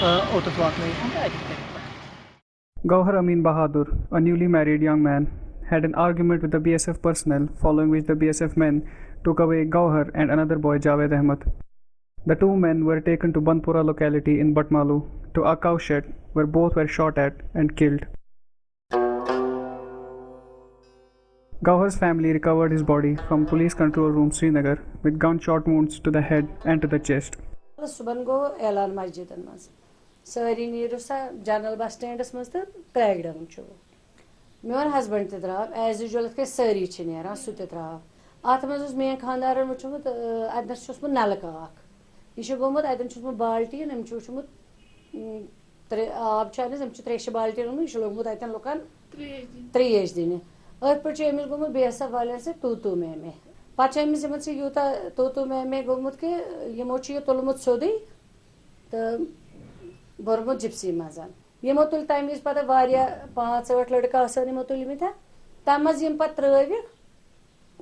uh, Gauhar Amin Bahadur, a newly married young man, had an argument with the BSF personnel, following which the BSF men took away Gauhar and another boy Javed Ahmed. The two men were taken to Banpura locality in Batmalu to a cowshed where both were shot at and killed. Gauhar's family recovered his body from police control room Srinagar with gunshot wounds to the head and to the chest. صبح گو اعلان مسجدن مز ساری نیرو سا general bus stands مز تو crack down چھ میون ہسبنڈ تہ درٛاو ایز یوٗجول یِتھ کٔنۍ سٲری چھِ نیران سُہ تہِ درٛاو اَتھ منٛز اوس میٛٲنۍ خانٛدارَن وٕچھمُت اَتنَس چھُ اوسمُت نَلکہٕ اَکھ یہ گوٚمُت اَتٮ۪ن چھُ اوسمُت بالٹیٖن أمۍ چھُ وٕچھمُت ترٛےٚ آب چھُ اَتنَس أمۍ چھُ ترٛیشہِ بالٹیٖن اوٚنمُت یہِ چھُ لوگمُت اَتٮ۪ن لُکَن ترٛیش دِنہِ أتھۍ پٲٹھۍ چھُ أمِس گوٚمُت بی ایس ایف والٮ۪ن سۭتۍ تو تو میں میں پَتہٕ چھُ أمِس یِمن سۭتۍ یوٗتاہ تو تو میں گوٚمُت کہِ یہِ تُلمُت سیوٚدُے تہٕ بوٚرمُت جِپسی منٛز یِمو تُلۍ تَمہِ وِزِ پَتہٕ پانٛژھ ٲٹھ لٔڑکہٕ تَمہِ منٛز یِم پَتہٕ ترٛٲوِکھ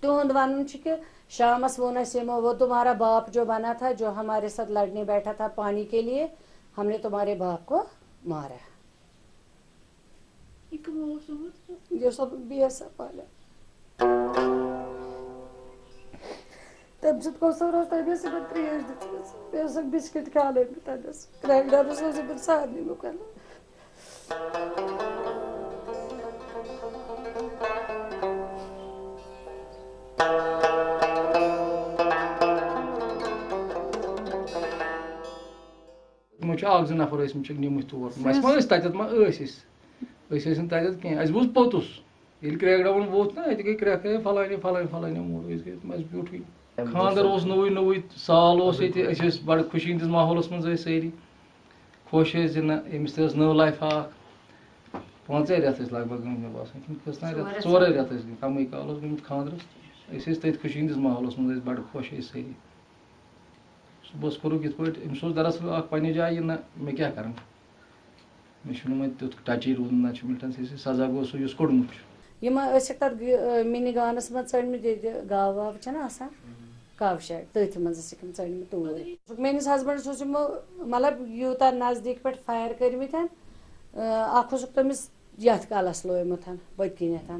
تِہُنٛد وَنُن چھُ کہِ شامَس ووٚن اَسہِ یِمو وہ تمہارا باپ جو بنا تھا جو ہمارے ساتھ لڑنے بیٹھا تھا پانی کے لیے ہم نے تمہارے باپ کو مارا یہ سب بی ایس ایف والے تمہِ سۭتۍ گوٚو سا روز تَمہِ ٲسۍ یِمن ترٛیش دِژمٕژ بیٚیہِ اوسُکھ بِسکِٹ کھالٲومٕتۍ تَتٮ۪س کرٛیک ڈانَس اوس یِمن سارنٕے لُکَن تِمو چھِ اکھ زٕ نفر ٲسۍ مٕتۍ چھِکھ نِمٕتۍ تور اَسہِ ما ٲسۍ تَتٮ۪تھ ما ٲسۍ أسۍ أسۍ ٲسۍ نہٕ تَتٮ۪تھ کینٛہہ اَسہِ بوٗز پوٚتُس ییٚلہِ کرٛیک ڈاوُن ووٚتھ نا اَتہِ گٔے کرٛٮ۪کھ ہے فلٲنی فلٲنی فلٲنی موٗڈ أسۍ گٔے اَسہِ بیوٗٹھٕے خانٛدر اوس نوٚوُے نوٚوُے سال اوس أسۍ ٲسۍ بَڑٕ خوشی ہِنٛدِس ماحولَس زِ نہ أمِس تہِ ٲس نٔو لایفا اکھ پانٛژے رٮ۪تھ ٲسۍ لگ گٔمٕتۍ مےٚ باسان رٮ۪تھ ژورے رٮ۪تھ ٲسۍ گٔمٕتۍ کَمٕے کال گٔمٕتۍ خانٛدرَس ٲسۍ تٔتھۍ خوشی ہِنٛدِس ماحولَس ٲسۍ بَڑٕ سٲری صُبحَس کوٚرُکھ یِتھ پٲٹھۍ أمِس اوس دراصل پنٛنہِ جایہِ یہِ نہ مےٚ کیٛاہ کَرَن مےٚ وۄنۍ تیُتھ ٹَچی روٗدمُت نہ چھُ مِلٹَن سی سَزا گوٚو سُہ چھُ یِم ٲسِکھ تَتھ مِنہِ گانَس ژٔٹمٕتۍ ییٚتہِ گاوٕ واوٕ چھَنہ آسان کَو شیڈ تٔتھۍ منٛز ٲسِکھ یِم ژٔٹمٕتۍ توٗرۍ میٲنِس ہسبنٛڈَس اوس یِمو مطلب یوٗتاہ نزدیٖک پٮ۪ٹھ فایر کٔرمٕتۍ اکھ اوسُکھ تٔمِس یَتھ کَلَس لویمُت پٔتۍ کِنٮ۪تھ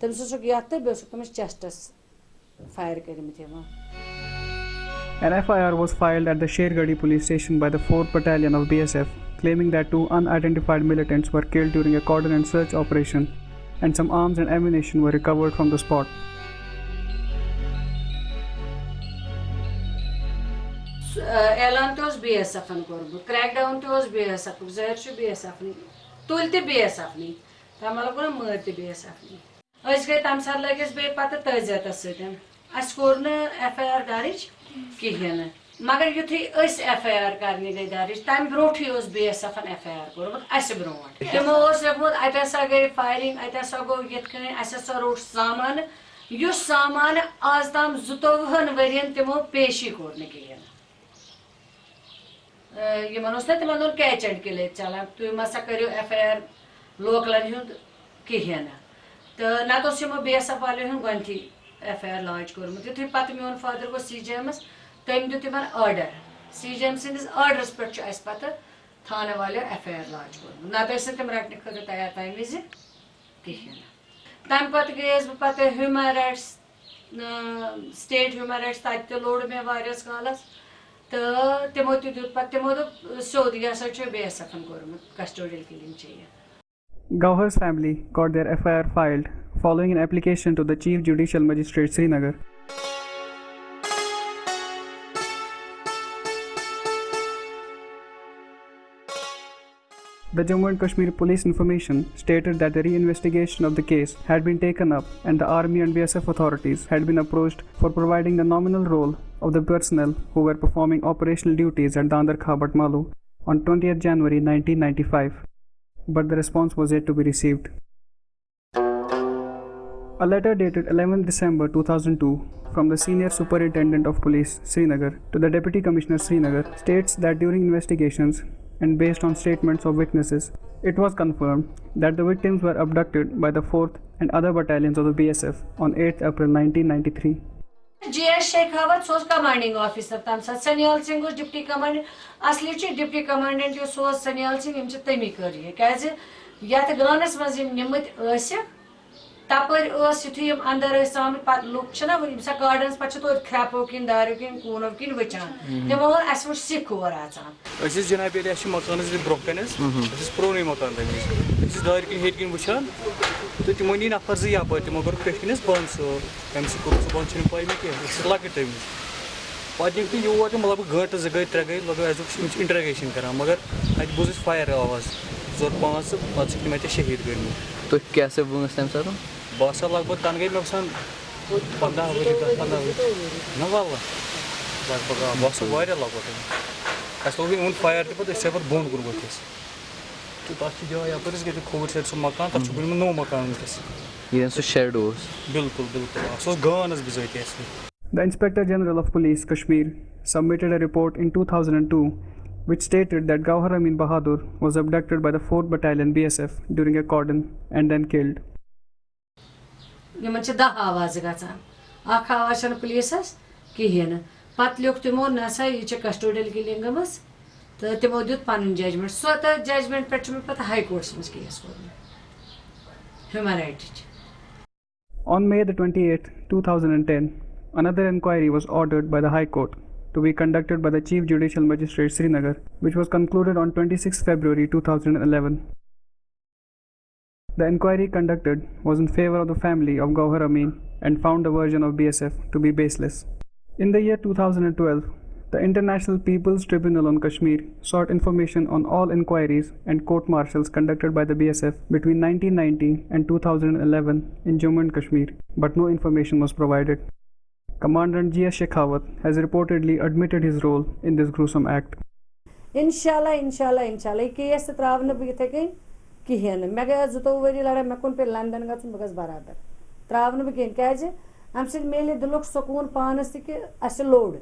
تٔمِس اوسُکھ یَتھ تہٕ بیٚیہِ اوسُکھ تٔمِس چیسٹَس فایر کٔرمٕتۍ یِمو An FIR was filed at the Shergadi police station by the 4th Battalion of BSF, claiming that two unidentified militants were killed during a coordinated search operation and some arms and ammunition were recovered from the spot. اعلان اوس B S ایفن کوٚرمُت crackdown تہِ اوس B S ایفُک ظٲہِر چھُ B S ایفنٕے تُلۍ تہِ B S مطلب گوٚو نہ مٲرۍ تہِ بی ایس ایفنٕے أسۍ گٔے تَمہِ ساتہٕ لٔگۍ أسۍ بیٚیہِ پَتہٕ تٲزیتَس سۭتۍ اَسہِ کوٚر نہٕ ایف آی آر دَرٕج کِہیٖنۍ نہٕ مگر یُتھُے أسۍ ایف آی آر کَرنہِ گٔے دَرٕج تَمہِ برونٛٹھٕے اوس بی ایس ایفن ایف آی آر کوٚرمُت اَسہِ برونٛٹھ تِمو اوس لیوٚکھمُت اَتہِ ہسا گٔے فایرِنٛگ اَتہِ ہسا گوٚو یِتھ کٔنۍ اَسہِ ہسا روٚٹ سامانہٕ یُس سامانہٕ آز تام زٕتووُہن ؤرین تِمو پیشی کوٚر نہٕ کِہیٖنۍ یِمن اوس نا تِمن اوٚن کیچ اینڈ کِلے چلان تُہۍ مسا کٔرِو ایف آی آر لوکلن ہُنٛد کِہیٖنۍ نہٕ تہٕ نتہٕ اوس یِمو بی ایس ایف والٮ۪ن ہُنٛد گۄڈنیتھٕے ایف آی آر لاج کوٚرمُت یِتھُے پتہٕ میون فادر گوٚو سی جی ایمس تٔمۍ دیُت تِمن آرڈر سی جی ایم سٕنٛدِس آرڈرس پٮ۪ٹھ چھُ اَسہِ پتہٕ تھانہٕ والیو ایف آی آر لاج کوٚرمُت نتہٕ ٲسۍ نہٕ تِم رٹنہٕ خٲطرٕ تیار تمہِ وِزِ کِہیٖنۍ نہٕ تمہِ پتہٕ گٔیس بہٕ پتہٕ human rights state human rights تتہِ تہِ لوٚڑ مےٚ واریاہس کالس تہٕ تِمو تہِ دیُت پتہٕ تِمو دوٚپ سیوٚد یہِ ہسا چھُ بی ایس ایفن کوٚرمُت کسٹوڈیل کِلِنگ چھِ یہِ Gauhar's family got their FIR filed following an application to the Chief Judicial Magistrate Srinagar. The Jammu and Kashmir Police information stated that the reinvestigation of the case had been taken up and the army and BSF authorities had been approached for providing the nominal role of the personnel who were performing operational duties at Dandar Kha Batmalu on 20th January 1995, but the response was yet to be received. A letter dated 11 December 2002 from the Senior Superintendent of Police, Srinagar, to the Deputy Commissioner, Srinagar, states that during investigations and based on statements of witnesses, it was confirmed that the victims were abducted by the 4th and other battalions of the BSF on 8th April 1993. G S Shekhawat so commanding officer تمہ سات سنیال سنگھ اس deputy commandant اصلی deputy commandant یس سنیال سنگھ یم تمی کر یہ کیازِ گانس مز نمت تپر ٲس یُتھُے یِم اندر ٲسۍ آمٕتۍ پتہٕ لُکھ چھِنا ساتہٕ گاڈنس پتہٕ چھِ توتہِ کھرٛٮ۪پو کِنۍ داریو کِنۍ کوٗنو کِنۍ وٕچھان۔ تِمو ووٚن اَسہِ وٕچھ سِکھ اور اژان أسۍ ٲسۍ جناب ییٚلہِ اَسہِ چھِ مکان حظ برونٛہہ کَنہِ حظ أسۍ ٲسۍ پرٛونُے مکان تَمہِ وِزِ۔ أسۍ ٲسۍ دارِ کِنۍ ہیٚرِ کِنۍ وٕچھان تہٕ تِمو نی نفر زٕ یپٲرۍ تِمو کوٚر پٮ۪ٹھۍ کِنۍ حظ بنٛد سُہ کَمہِ سۭتۍ کوٚر سُہ بنٛد چھِنہٕ پاے مےٚ کینٛہہ أسۍ ٲسۍ لۄکٕٹۍ تَمہِ وِزِ۔ پَتہٕ یِم تہِ یور تِم مطلب گٲنٛٹہٕ زٕ گٔے ترٛےٚ گٔے لگ اَسہِ دوٚپ یِم چھِ اِنٹرٛگیشَن کَران مگر اَتہِ بوٗز اَسہِ فایر آواز۔ ژور پانٛژھ تہٕ پَتہٕ چھِ تِم اَتہِ شہیٖد گٔمٕتۍ۔ تُہۍ کیٛاہ سا وٲنٛس تَمہِ ساتہٕ؟ The Inspector General of Police Kashmir submitted a report in 2002 which stated that Gauhar Amin Bahadur was abducted by the 4th Battalion BSF during a cordon and then killed. یِمن چھِ دہ آواز گژھان اکھ آواز چھنہٕ پُلیٖسس کِہیٖنۍ نہٕ پتہٕ لیوٚکھ تِمو نہ سا یہِ چھِ کسٹوڈیل کِلِنٛگ گٔمٕژ تہٕ تِمو دیُت پنُن ججمنٹ سۄ تہٕ ججمنٹ پٮ۪ٹھ چھُ مےٚ پتہٕ ہاے کوٹس منٛز کیس کوٚرمُت human رایٹٕچ On May the 28th, 2010, another inquiry was ordered by the High Court to be conducted by the Chief Judicial Magistrate Srinagar, which was concluded on 26 February 2011. The inquiry conducted was in favor of the family of Gauhar Amin and found the version of BSF to be baseless. In the year 2012, the International People's Tribunal on Kashmir sought information on all inquiries and court martials conducted by the BSF between 1990 and 2011 in Jammu and Kashmir, but no information was provided. Commander Jia Shekhawat has reportedly admitted his role in this gruesome act. Inshallah, inshallah, inshallah. نہٕ بہٕ یِتھے کٔنۍ کِہیٖنۍ نہٕ مےٚ گٔے اَتھ زٕتووُہ ؤری لڑٲے مےٚ کوٚن پیٚیہِ لنڈن گژھُن بہٕ گژھٕ برابر تراو نہٕ بہٕ کِہیٖنۍ کیازِ جی، اَمہِ سۭتۍ میلہِ دِلُک سکوٗن پانس تہِ کہِ اچھا اَسہِ لوٚڑ۔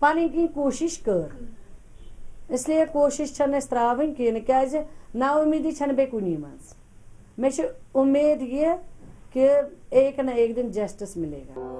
پنٕنۍ کِنۍ کوٗشِش کٔر۔ اسلیے کوٗشِش چھنہٕ اَسہِ تراوٕنۍ کِہیٖنۍ جی، نہٕ کیازِ نا اُمیٖدی چھنہٕ بیٚیہِ کُنی منٛز مےٚ چھِ اُمید یہِ کہ ایک نہ ایک دن جسٹس ملے گا۔